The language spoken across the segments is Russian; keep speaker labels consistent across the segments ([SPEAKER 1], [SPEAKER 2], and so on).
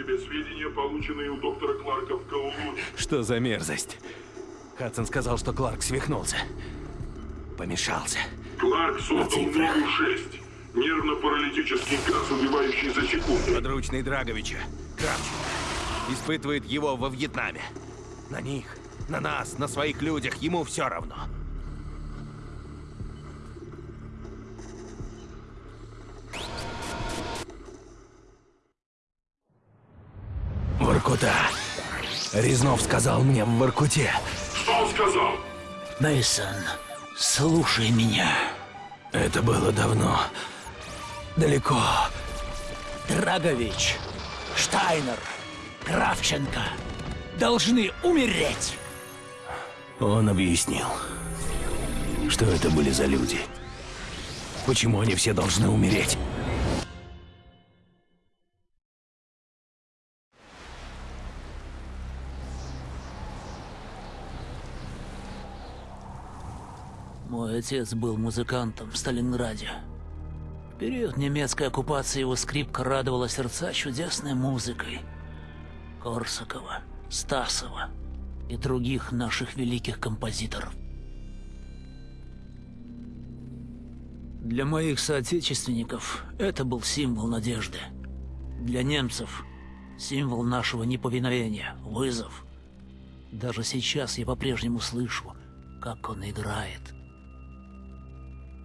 [SPEAKER 1] тебе сведения, полученные у доктора Кларка в Каулуне.
[SPEAKER 2] Что за мерзость? Хадсон сказал, что Кларк свихнулся. Помешался.
[SPEAKER 1] Кларк создал новую 6. Нервно-паралитический газ, убивающий за секунду.
[SPEAKER 2] Подручный Драговича. Кравченко. Испытывает его во Вьетнаме. На них, на нас, на своих людях ему все равно. Воркута. Резнов сказал мне в Воркуте.
[SPEAKER 1] Что он сказал?
[SPEAKER 3] Мейсон, слушай меня.
[SPEAKER 2] Это было давно. Далеко.
[SPEAKER 3] Драгович, Штайнер, Кравченко должны умереть.
[SPEAKER 2] Он объяснил, что это были за люди. Почему они все должны умереть?
[SPEAKER 3] Отец был музыкантом в Сталинграде. В период немецкой оккупации его скрипка радовала сердца чудесной музыкой. Корсакова, Стасова и других наших великих композиторов. Для моих соотечественников это был символ надежды. Для немцев — символ нашего неповиновения, вызов. Даже сейчас я по-прежнему слышу, как он играет.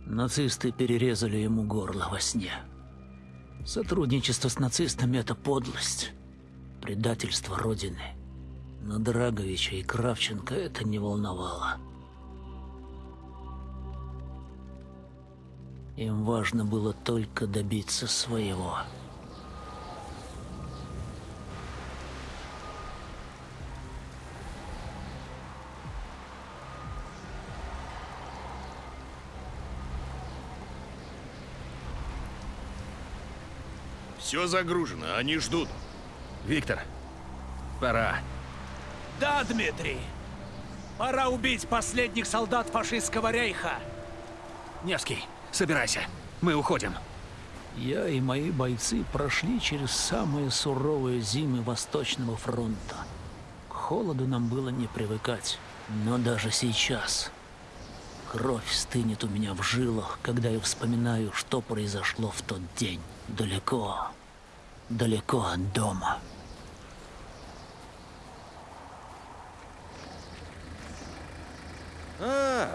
[SPEAKER 3] Нацисты перерезали ему горло во сне. Сотрудничество с нацистами — это подлость, предательство Родины. Но Драговича и Кравченко это не волновало. Им важно было только добиться своего.
[SPEAKER 4] Все загружено, они ждут.
[SPEAKER 2] Виктор, пора.
[SPEAKER 5] Да, Дмитрий. Пора убить последних солдат фашистского рейха.
[SPEAKER 2] Невский, собирайся. Мы уходим.
[SPEAKER 3] Я и мои бойцы прошли через самые суровые зимы Восточного фронта. К холоду нам было не привыкать. Но даже сейчас кровь стынет у меня в жилах, когда я вспоминаю, что произошло в тот день. Далеко, далеко от дома.
[SPEAKER 6] А,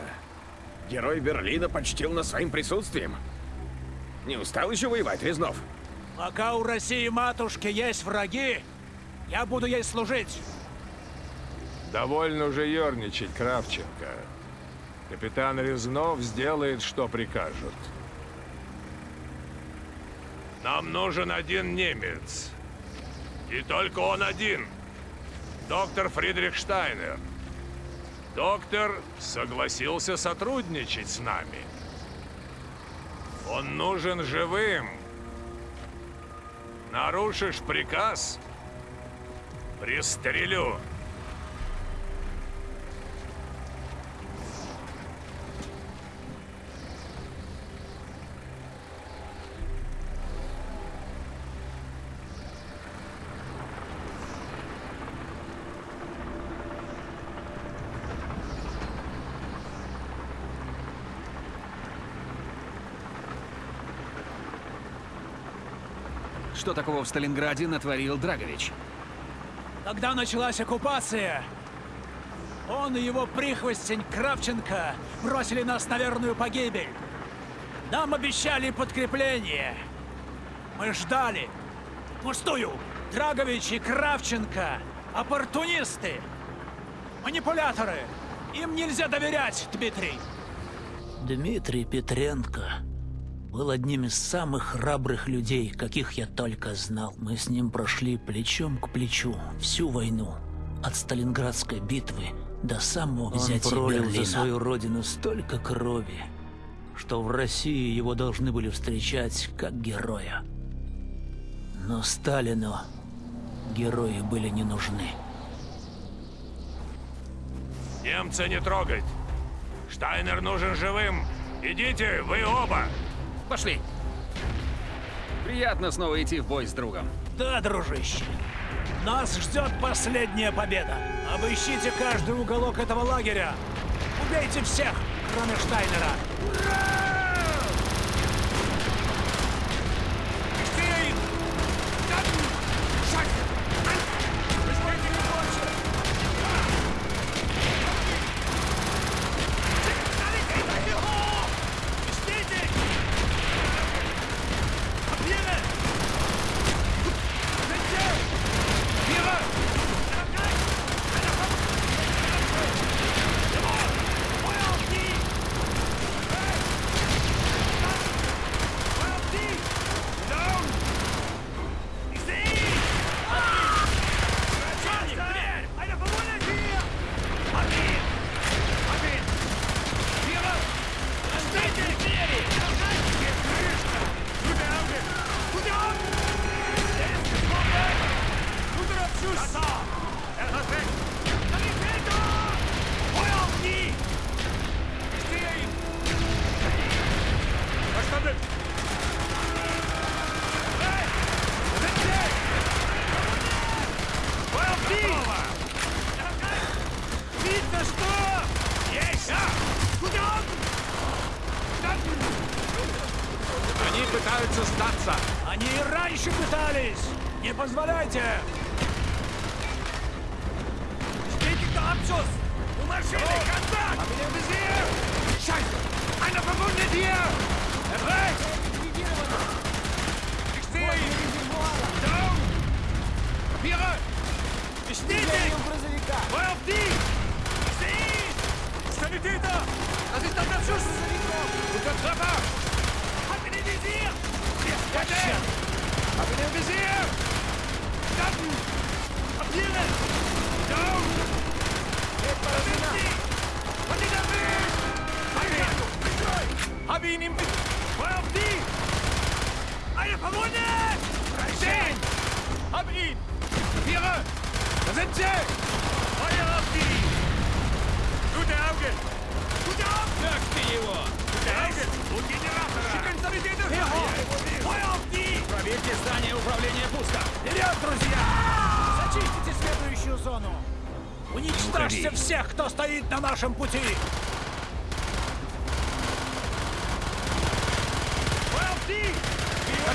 [SPEAKER 6] герой Берлина почтил нас своим присутствием. Не устал еще воевать, Резнов?
[SPEAKER 5] Пока у России матушки есть враги, я буду ей служить.
[SPEAKER 7] Довольно уже ерничать, Кравченко. Капитан Резнов сделает, что прикажут.
[SPEAKER 4] Нам нужен один немец. И только он один. Доктор Фридрих Штайнер. Доктор согласился сотрудничать с нами. Он нужен живым. Нарушишь приказ — пристрелю.
[SPEAKER 8] Что такого в Сталинграде натворил Драгович?
[SPEAKER 5] Когда началась оккупация, он и его прихвостень Кравченко бросили нас на верную погибель. Нам обещали подкрепление. Мы ждали. Пустую. Драгович и Кравченко — оппортунисты, манипуляторы. Им нельзя доверять, Дмитрий.
[SPEAKER 3] Дмитрий Петренко был одним из самых храбрых людей, каких я только знал. Мы с ним прошли плечом к плечу всю войну, от Сталинградской битвы до самого взятия Он пролил Берлина. за свою родину столько крови, что в России его должны были встречать как героя. Но Сталину герои были не нужны.
[SPEAKER 4] Немца не трогать. Штайнер нужен живым. Идите, вы оба.
[SPEAKER 8] Пошли. Приятно снова идти в бой с другом.
[SPEAKER 5] Да, дружище. Нас ждет последняя победа. Обыщите каждый уголок этого лагеря. Убейте всех, кроме Штайнера.
[SPEAKER 4] Они
[SPEAKER 8] здание управления пуско.
[SPEAKER 5] Вперед, друзья! Зачистите следующую зону! Уничтожьте всех, кто стоит на нашем пути!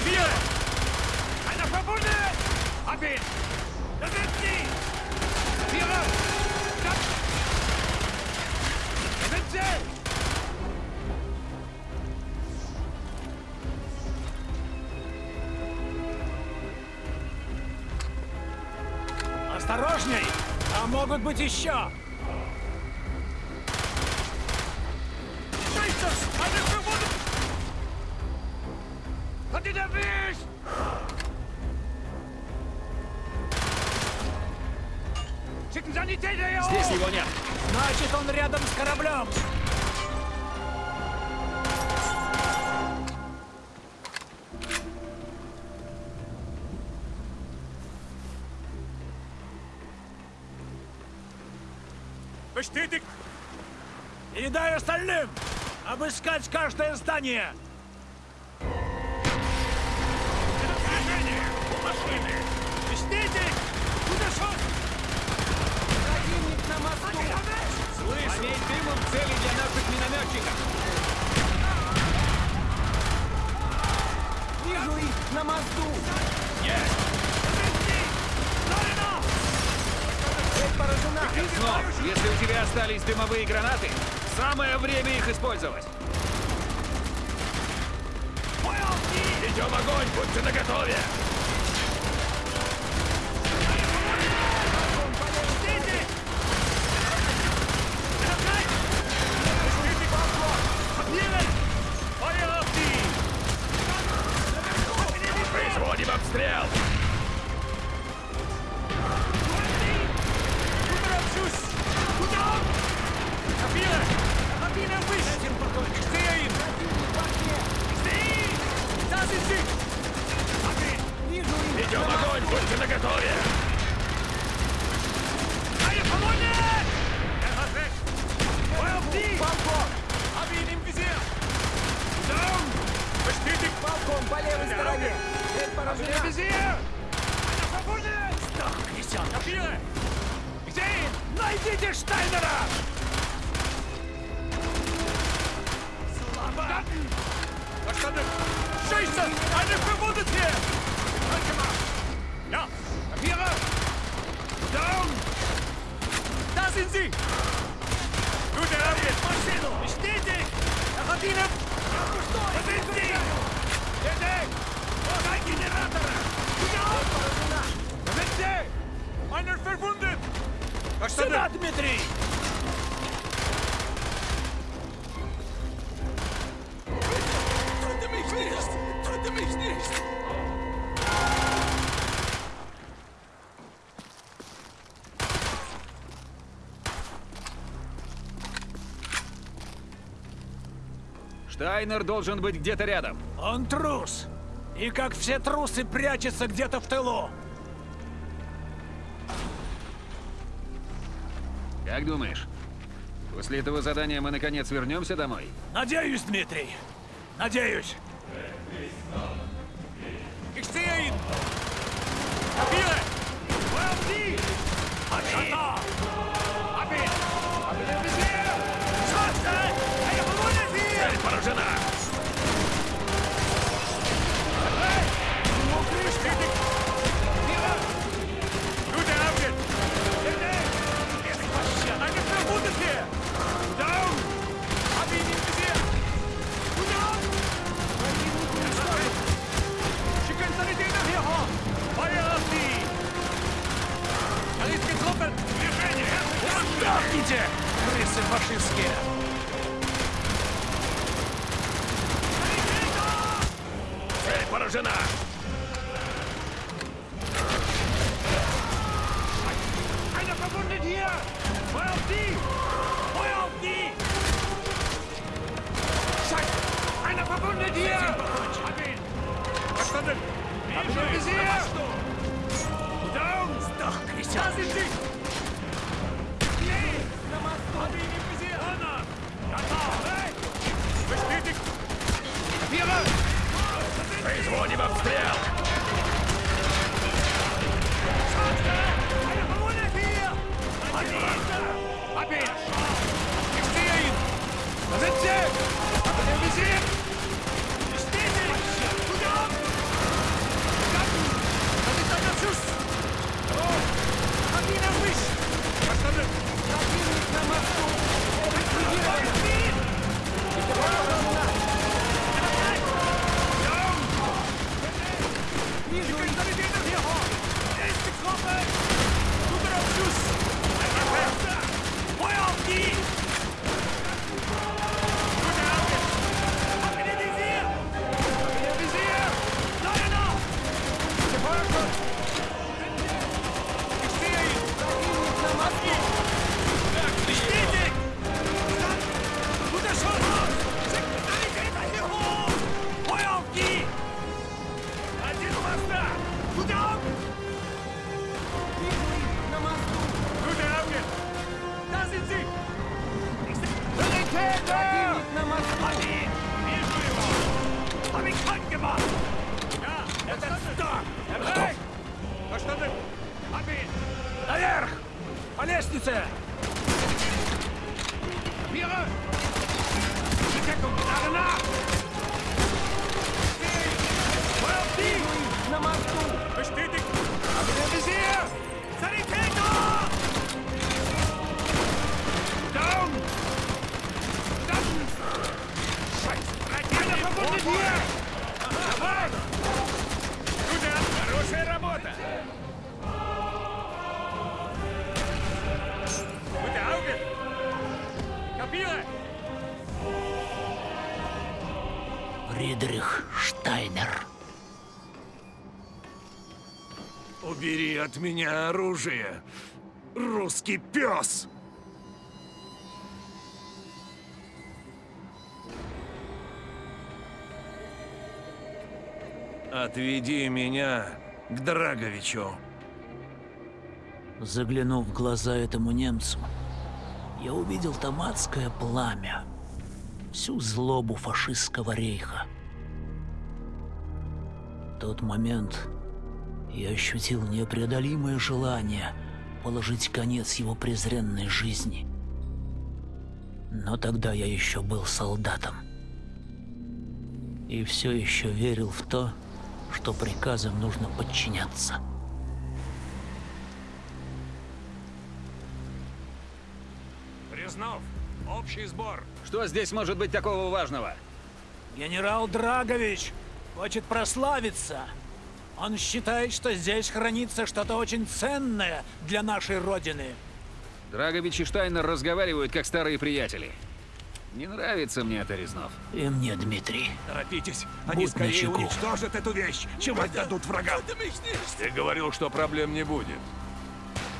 [SPEAKER 2] Vier! Einer verwundet! Hab ihn! Da sind sie! Vierer! Stopp! Da sind sie! Sanitäter hier
[SPEAKER 8] Здесь его нет.
[SPEAKER 5] Значит, он рядом с кораблем! Обыскать каждое здание!
[SPEAKER 8] Снов, если у тебя остались дымовые гранаты, самое время их использовать.
[SPEAKER 2] Идем огонь! Будьте наготове! Производим обстрел! Идем огонь, будьте наготове! По левой стороне! Старк, Крисян! Где
[SPEAKER 5] Найдите Штайнера! Слабо!
[SPEAKER 4] Verstanden! Scheiße! Eine Verwundete! Halt gemacht! Ja! Kapiere! Down! Da sind sie! Gute Arbeit! Maschino! Bestätigt! Er hat ihnen... Da sind sie! Bitte! Kein Generator! Gute Arbeit! Da sind sie! Einer verwundet! Verstanden!
[SPEAKER 5] Сюда, Дмитрий!
[SPEAKER 8] Штайнер должен быть где-то рядом.
[SPEAKER 5] Он трус! И как все трусы прячется где-то в тылу!
[SPEAKER 8] Как думаешь, после этого задания мы наконец вернемся домой?
[SPEAKER 5] Надеюсь, Дмитрий! Надеюсь!
[SPEAKER 4] 泰山大 Da sind sie! Nee! Hab ihn im Visier! Anna! Ja, da! Hey! Bestätigt! Kapiere! Производим обстрел! Einer verwundet hier! Hab ihn! Hab ihn! Ich sehe ihn! Da sind sie! Hab ihn im Visier!
[SPEAKER 5] He's going to
[SPEAKER 4] Kapiere! Die Deckung! Nach und nach! Feuer auf die! Na machst du! Bestätigt! Hab ihn im Visier! Sanitäter! Down! Down! Scheiße! Einer verwundet hier! Jawohl! Gute Arbeit! Хорошая работа! Kapiere!
[SPEAKER 3] Фридрих Штайнер.
[SPEAKER 7] Убери от меня оружие, русский пес! Отведи меня к Драговичу.
[SPEAKER 3] Заглянув в глаза этому немцу, я увидел там адское пламя, всю злобу фашистского рейха. В тот момент я ощутил непреодолимое желание положить конец его презренной жизни. Но тогда я еще был солдатом. И все еще верил в то, что приказам нужно подчиняться.
[SPEAKER 7] Резнов, общий сбор.
[SPEAKER 8] Что здесь может быть такого важного?
[SPEAKER 5] Генерал Драгович хочет прославиться. Он считает, что здесь хранится что-то очень ценное для нашей Родины.
[SPEAKER 8] Драгович и Штайнер разговаривают как старые приятели. Не нравится мне это, Резнов.
[SPEAKER 3] И мне, Дмитрий,
[SPEAKER 6] Торопитесь,
[SPEAKER 3] Будь начеку.
[SPEAKER 6] уничтожат эту вещь, чем отдадут врагам.
[SPEAKER 7] Ты говорил, что проблем не будет.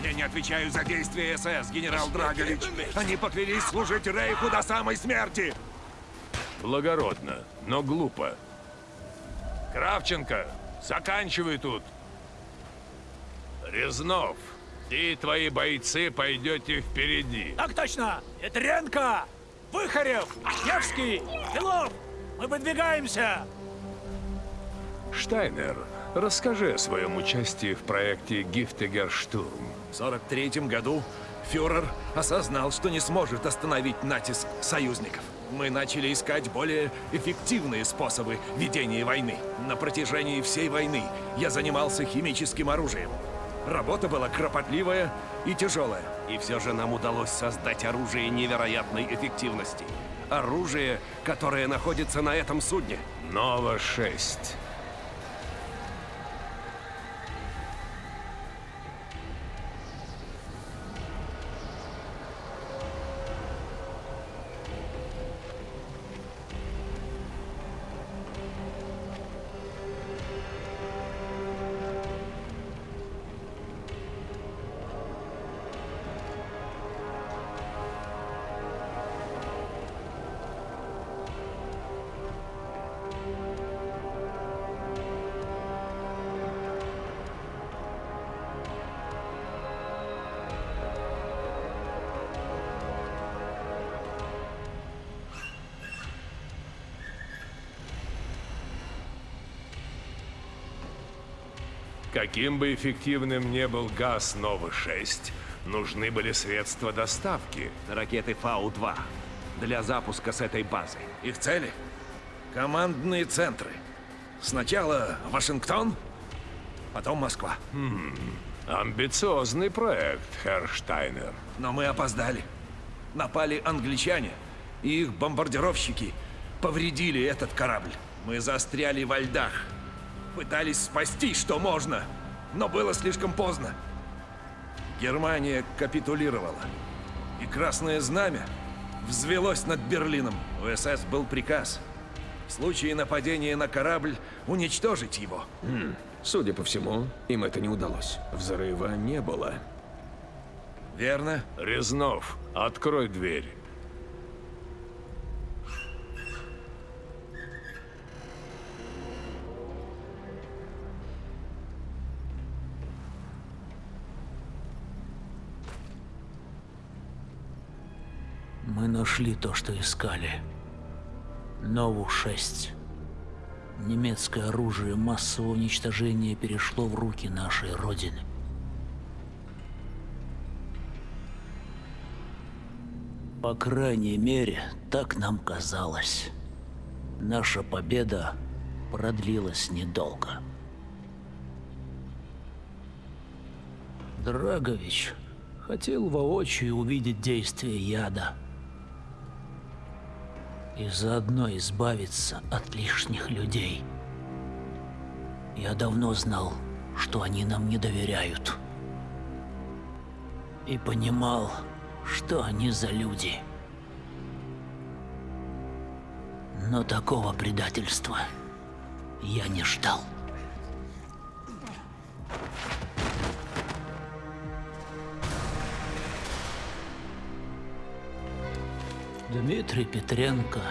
[SPEAKER 6] Я не отвечаю за действия СС, генерал Драгович. Они поклялись служить Рейху до самой смерти.
[SPEAKER 7] Благородно, но глупо. Кравченко, заканчивай тут. Резнов, ты и твои бойцы пойдете впереди.
[SPEAKER 5] Так точно! Петренко! Выхарев! Невский! Белов! Мы выдвигаемся!
[SPEAKER 7] Штайнер, расскажи о своем участии в проекте «Гифтегерштурм».
[SPEAKER 6] В 43 году фюрер осознал, что не сможет остановить натиск союзников. Мы начали искать более эффективные способы ведения войны. На протяжении всей войны я занимался химическим оружием. Работа была кропотливая и тяжелая. И все же нам удалось создать оружие невероятной эффективности. Оружие, которое находится на этом судне.
[SPEAKER 7] Нова-6. Каким бы эффективным не был газ Нова-6, нужны были средства доставки.
[SPEAKER 6] Ракеты Фау-2 для запуска с этой базы. Их цели? Командные центры. Сначала Вашингтон, потом Москва.
[SPEAKER 7] Амбициозный проект, Herr Штайнер.
[SPEAKER 6] Но мы опоздали. Напали англичане, и их бомбардировщики повредили этот корабль. Мы застряли во льдах. Пытались спасти, что можно, но было слишком поздно. Германия капитулировала. И Красное Знамя взвелось над Берлином. У СС был приказ. В случае нападения на корабль уничтожить его.
[SPEAKER 2] Судя по всему, им это не удалось. Взрыва не было.
[SPEAKER 6] Верно?
[SPEAKER 7] Резнов, открой дверь.
[SPEAKER 3] Мы нашли то, что искали. Нову-6. Немецкое оружие массового уничтожения перешло в руки нашей Родины. По крайней мере, так нам казалось. Наша победа продлилась недолго. Драгович хотел воочию увидеть действие яда и заодно избавиться от лишних людей. Я давно знал, что они нам не доверяют. И понимал, что они за люди. Но такого предательства я не ждал. Дмитрий Петренко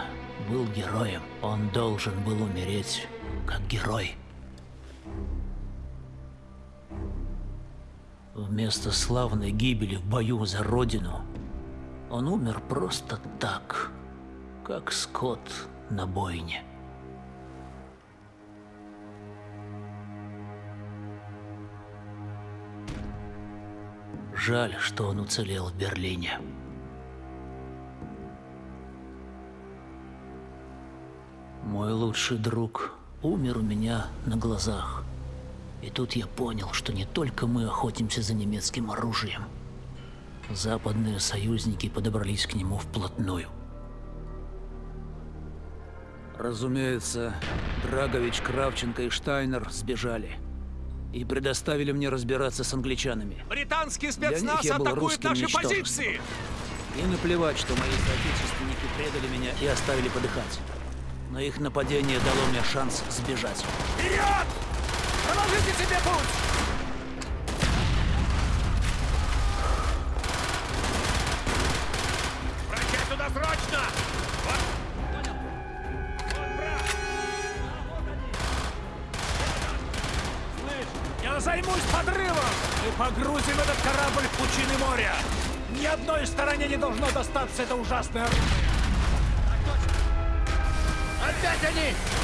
[SPEAKER 3] был героем. Он должен был умереть как герой. Вместо славной гибели в бою за родину, он умер просто так, как скот на бойне. Жаль, что он уцелел в Берлине. Мой лучший друг умер у меня на глазах. И тут я понял, что не только мы охотимся за немецким оружием. Западные союзники подобрались к нему вплотную.
[SPEAKER 5] Разумеется, Драгович, Кравченко и Штайнер сбежали. И предоставили мне разбираться с англичанами.
[SPEAKER 6] Британский спецназ атакует наши позиции!
[SPEAKER 5] И наплевать, что мои соотечественники предали меня и оставили подыхать. Но их нападение дало мне шанс сбежать.
[SPEAKER 6] Вперед! Проложите себе путь!
[SPEAKER 5] Займусь подрывом! Мы погрузим этот корабль в пучины моря! Ни одной стороне не должно достаться это ужасное оружие!
[SPEAKER 6] Опять они!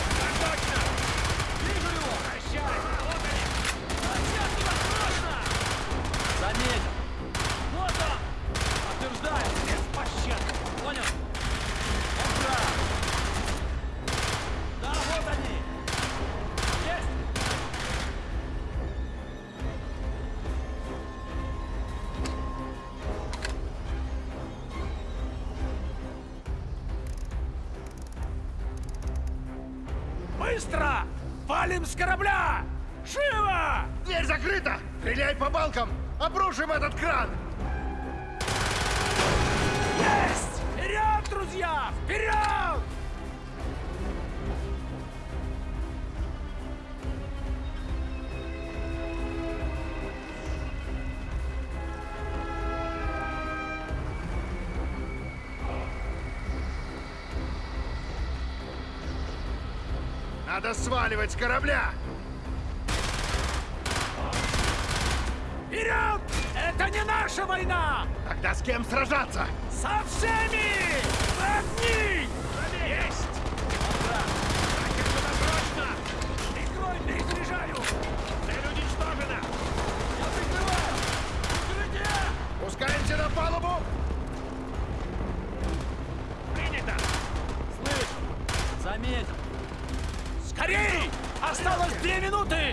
[SPEAKER 9] Дверь закрыта! Стреляй по балкам! Обрушим этот кран!
[SPEAKER 5] Есть! Вперед, друзья! Вперед!
[SPEAKER 9] Надо сваливать с корабля!
[SPEAKER 5] Вперед! Это не наша война!
[SPEAKER 9] Тогда с кем сражаться?
[SPEAKER 5] Со всеми! Одни!
[SPEAKER 6] Есть! Прощай туда срочно!
[SPEAKER 5] Прикрой, перезаряжаю!
[SPEAKER 6] Цель уничтожена!
[SPEAKER 5] Я прикрываю! Укрытие!
[SPEAKER 9] Пускаемся на палубу!
[SPEAKER 6] Принято!
[SPEAKER 5] Заметил! Скорей! Осталось две минуты!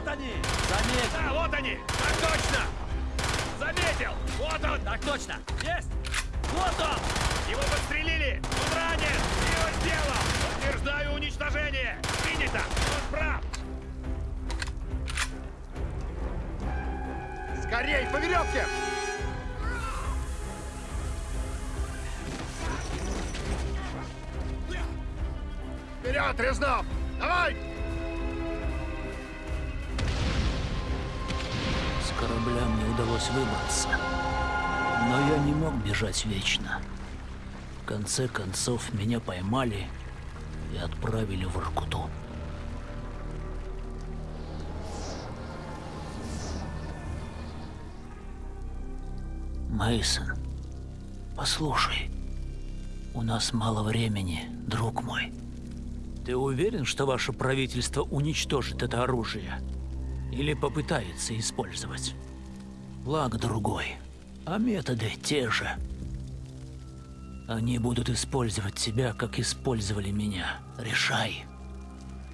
[SPEAKER 5] Вот они! Заметил!
[SPEAKER 6] Да, вот они! Так точно! Заметил! Вот он!
[SPEAKER 5] Так точно! Есть! Вот он!
[SPEAKER 6] Его подстрелили! Он ранен! Его сделал! Подтверждаю уничтожение! Принято! Он прав!
[SPEAKER 9] Скорей, по веревке! Вперед, Резнов! Давай!
[SPEAKER 3] Корабля мне удалось выбраться. Но я не мог бежать вечно. В конце концов, меня поймали и отправили в Иркуту. Мейсон, послушай, у нас мало времени, друг мой. Ты уверен, что ваше правительство уничтожит это оружие? Или попытается использовать? Плаг другой, а методы те же. Они будут использовать тебя, как использовали меня. Решай.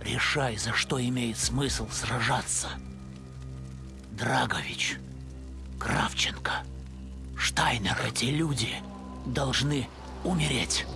[SPEAKER 3] Решай, за что имеет смысл сражаться. Драгович, Кравченко, Штайнер, эти люди должны умереть.